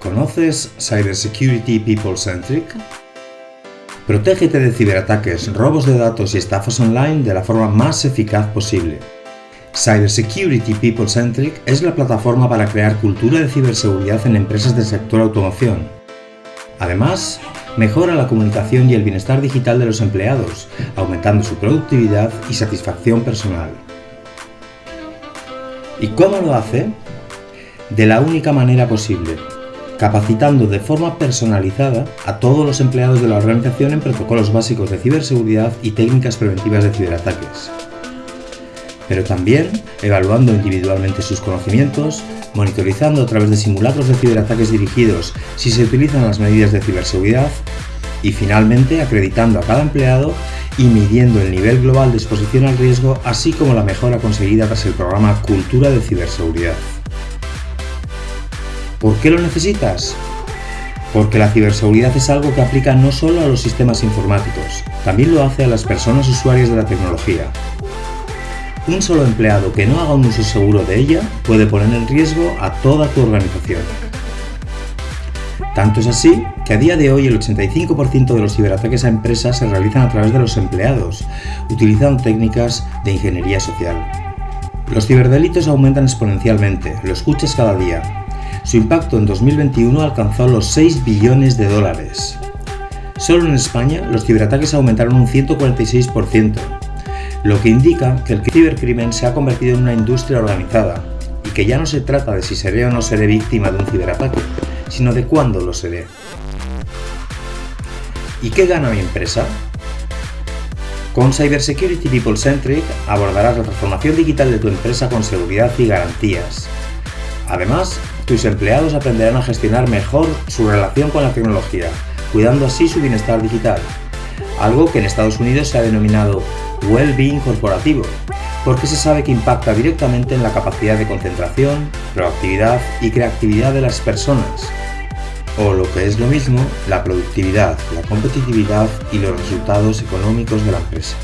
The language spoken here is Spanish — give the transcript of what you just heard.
¿Conoces Cybersecurity People Centric? Protégete de ciberataques, robos de datos y estafas online de la forma más eficaz posible. Cybersecurity People Centric es la plataforma para crear cultura de ciberseguridad en empresas del sector automoción. Además, mejora la comunicación y el bienestar digital de los empleados, aumentando su productividad y satisfacción personal. ¿Y cómo lo hace? De la única manera posible, capacitando de forma personalizada a todos los empleados de la organización en protocolos básicos de ciberseguridad y técnicas preventivas de ciberataques. Pero también evaluando individualmente sus conocimientos, monitorizando a través de simulacros de ciberataques dirigidos si se utilizan las medidas de ciberseguridad y finalmente acreditando a cada empleado y midiendo el nivel global de exposición al riesgo así como la mejora conseguida tras el programa Cultura de Ciberseguridad. ¿Por qué lo necesitas? Porque la ciberseguridad es algo que aplica no solo a los sistemas informáticos, también lo hace a las personas usuarias de la tecnología. Un solo empleado que no haga un uso seguro de ella puede poner en riesgo a toda tu organización. Tanto es así que a día de hoy el 85% de los ciberataques a empresas se realizan a través de los empleados, utilizando técnicas de ingeniería social. Los ciberdelitos aumentan exponencialmente, lo escuchas cada día, su impacto en 2021 alcanzó los 6 billones de dólares. Solo en España los ciberataques aumentaron un 146%, lo que indica que el cibercrimen se ha convertido en una industria organizada y que ya no se trata de si seré o no seré víctima de un ciberataque, sino de cuándo lo seré. ¿Y qué gana mi empresa? Con Cybersecurity People Centric abordarás la transformación digital de tu empresa con seguridad y garantías. Además, tus empleados aprenderán a gestionar mejor su relación con la tecnología, cuidando así su bienestar digital, algo que en Estados Unidos se ha denominado well-being corporativo, porque se sabe que impacta directamente en la capacidad de concentración, proactividad y creatividad de las personas, o lo que es lo mismo, la productividad, la competitividad y los resultados económicos de la empresa.